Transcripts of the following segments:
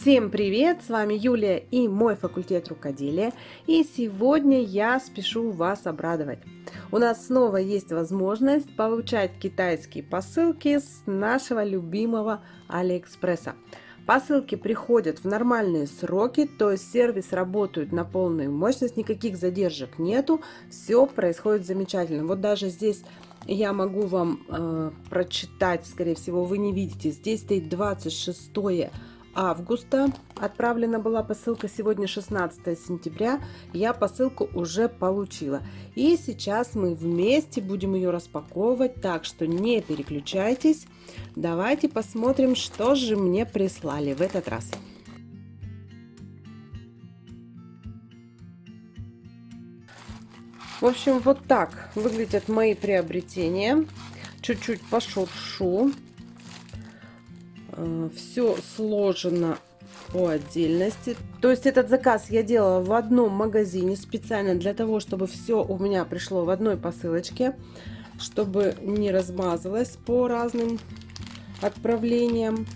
Всем привет! С вами Юлия и мой факультет рукоделия. И сегодня я спешу вас обрадовать. У нас снова есть возможность получать китайские посылки с нашего любимого Алиэкспресса. Посылки приходят в нормальные сроки, то есть сервис работает на полную мощность, никаких задержек нету, все происходит замечательно. Вот даже здесь я могу вам э, прочитать, скорее всего, вы не видите, здесь стоит 26 августа. Отправлена была посылка сегодня 16 сентября. Я посылку уже получила. И сейчас мы вместе будем ее распаковывать, так что не переключайтесь. Давайте посмотрим, что же мне прислали в этот раз. В общем, вот так выглядят мои приобретения. Чуть-чуть пошуршу. Э, все сложено по отдельности. То есть этот заказ я делала в одном магазине специально для того, чтобы все у меня пришло в одной посылочке, чтобы не размазалось по разным отправлениям.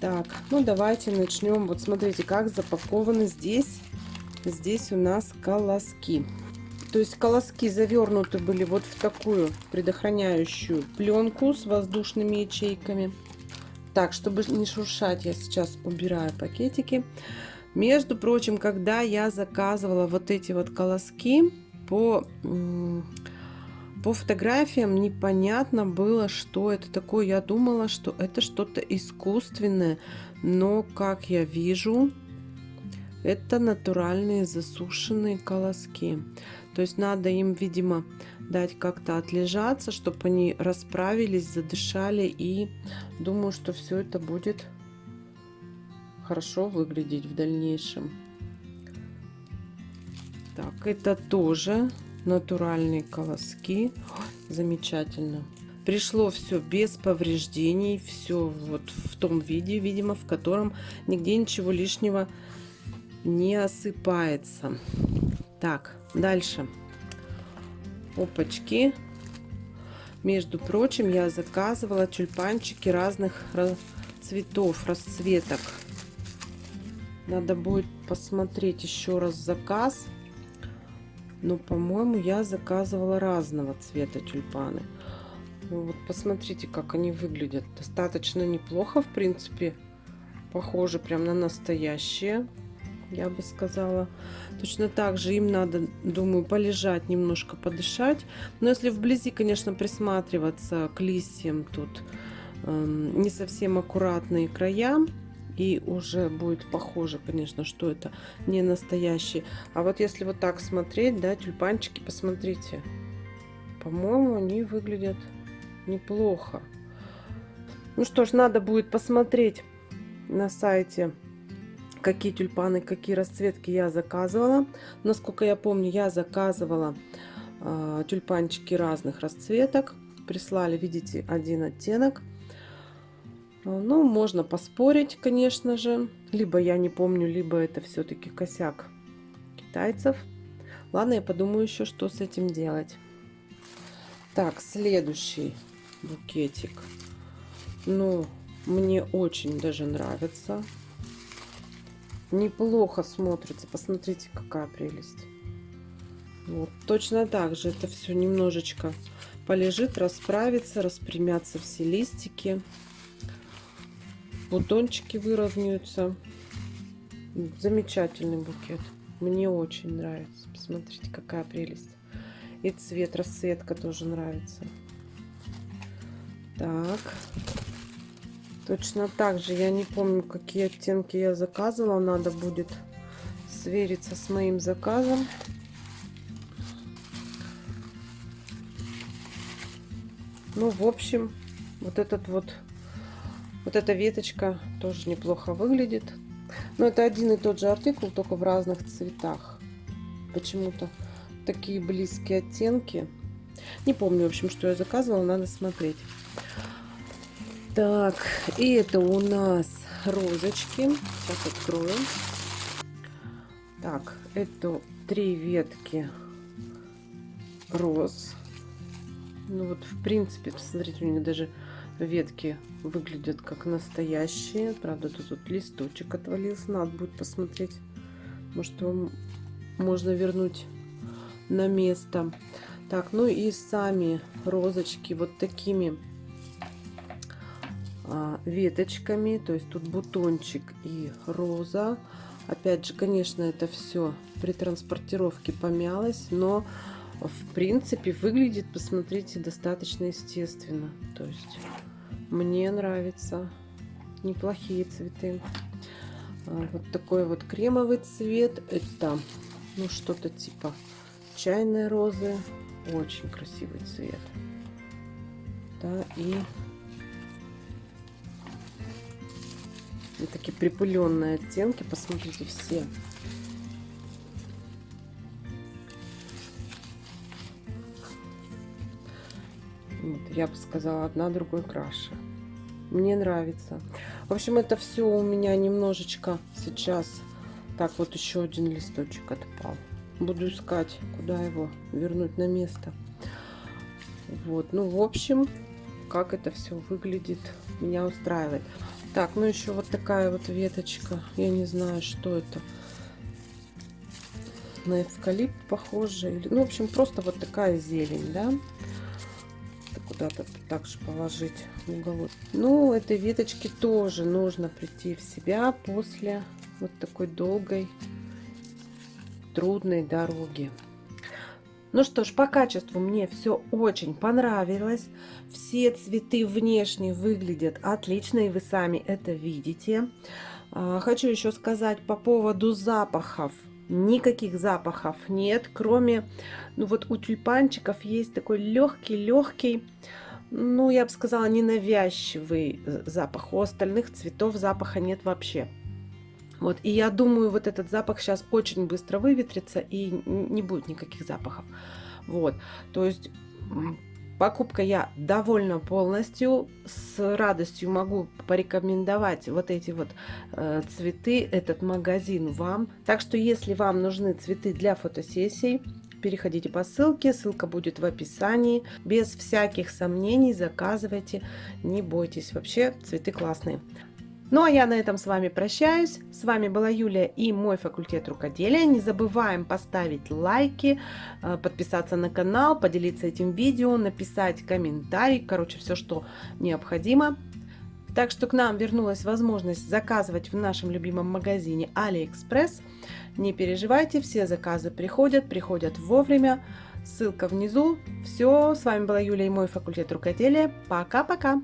Так, ну давайте начнем. Вот смотрите, как запакованы здесь. Здесь у нас колоски. То есть колоски завернуты были вот в такую предохраняющую пленку с воздушными ячейками. Так, чтобы не шуршать, я сейчас убираю пакетики. Между прочим, когда я заказывала вот эти вот колоски по, по фотографиям, непонятно было, что это такое. Я думала, что это что-то искусственное, но, как я вижу, это натуральные засушенные колоски. То есть надо им, видимо, дать как-то отлежаться, чтобы они расправились, задышали. И думаю, что все это будет хорошо выглядеть в дальнейшем. Так, это тоже натуральные колоски. Замечательно. Пришло все без повреждений, все вот в том виде, видимо, в котором нигде ничего лишнего не осыпается. Так, дальше. Опачки. Между прочим, я заказывала тюльпанчики разных цветов, расцветок. Надо будет посмотреть еще раз заказ. Но, по-моему, я заказывала разного цвета тюльпаны. Ну, вот посмотрите, как они выглядят. Достаточно неплохо, в принципе. Похоже прям на настоящие я бы сказала. Точно так же им надо, думаю, полежать, немножко подышать. Но если вблизи, конечно, присматриваться к листьям, тут э, не совсем аккуратные края. И уже будет похоже, конечно, что это не настоящий. А вот если вот так смотреть, да, тюльпанчики, посмотрите. По-моему, они выглядят неплохо. Ну что ж, надо будет посмотреть на сайте какие тюльпаны, какие расцветки я заказывала. Насколько я помню, я заказывала э, тюльпанчики разных расцветок. Прислали, видите, один оттенок. Ну, можно поспорить, конечно же. Либо я не помню, либо это все-таки косяк китайцев. Ладно, я подумаю еще, что с этим делать. Так, следующий букетик. Ну, мне очень даже нравится неплохо смотрится. Посмотрите, какая прелесть. Вот, точно так же это все немножечко полежит, расправится, распрямятся все листики. Бутончики выровняются. Замечательный букет. Мне очень нравится. Посмотрите, какая прелесть. И цвет, расцветка тоже нравится. Так. Точно так же, я не помню, какие оттенки я заказывала. Надо будет свериться с моим заказом. Ну, в общем, вот этот вот, вот эта веточка тоже неплохо выглядит. Но это один и тот же артикул, только в разных цветах. Почему-то такие близкие оттенки. Не помню, в общем, что я заказывала, надо смотреть. Так, и это у нас розочки. Сейчас открою. Так, это три ветки роз. Ну вот, в принципе, посмотрите, у них даже ветки выглядят как настоящие. Правда, тут, тут листочек отвалился. Надо будет посмотреть. Может, его можно вернуть на место. Так, ну и сами розочки вот такими веточками. То есть тут бутончик и роза. Опять же, конечно, это все при транспортировке помялось, но в принципе выглядит, посмотрите, достаточно естественно. То есть мне нравится. Неплохие цветы. А, вот такой вот кремовый цвет. Это ну что-то типа чайной розы. Очень красивый цвет. Да, и Такие припыленные оттенки, посмотрите, все. Вот, я бы сказала, одна другой краше. Мне нравится. В общем, это все у меня немножечко сейчас. Так, вот еще один листочек отпал. Буду искать, куда его вернуть на место. Вот, ну, в общем, как это все выглядит, меня устраивает. Так, ну еще вот такая вот веточка. Я не знаю, что это. На эвкалипт похоже. Ну, в общем, просто вот такая зелень, да. Куда-то также положить в уголок. Ну, этой веточке тоже нужно прийти в себя после вот такой долгой, трудной дороги. Ну что ж, по качеству мне все очень понравилось. Все цветы внешне выглядят отлично, и вы сами это видите. А, хочу еще сказать по поводу запахов. Никаких запахов нет, кроме, ну вот у тюльпанчиков есть такой легкий-легкий, ну я бы сказала, ненавязчивый э, запах. У остальных цветов запаха нет вообще. Вот, и я думаю, вот этот запах сейчас очень быстро выветрится и не будет никаких запахов. Вот, то есть покупка я довольна полностью. С радостью могу порекомендовать вот эти вот э, цветы, этот магазин вам. Так что, если вам нужны цветы для фотосессий, переходите по ссылке, ссылка будет в описании. Без всяких сомнений заказывайте, не бойтесь. Вообще цветы классные. Ну а я на этом с вами прощаюсь. С вами была Юлия и мой факультет рукоделия. Не забываем поставить лайки, э, подписаться на канал, поделиться этим видео, написать комментарий. Короче, все, что необходимо. Так что к нам вернулась возможность заказывать в нашем любимом магазине AliExpress. Не переживайте, все заказы приходят, приходят вовремя. Ссылка внизу. Все, с вами была Юлия и мой факультет рукоделия. Пока-пока!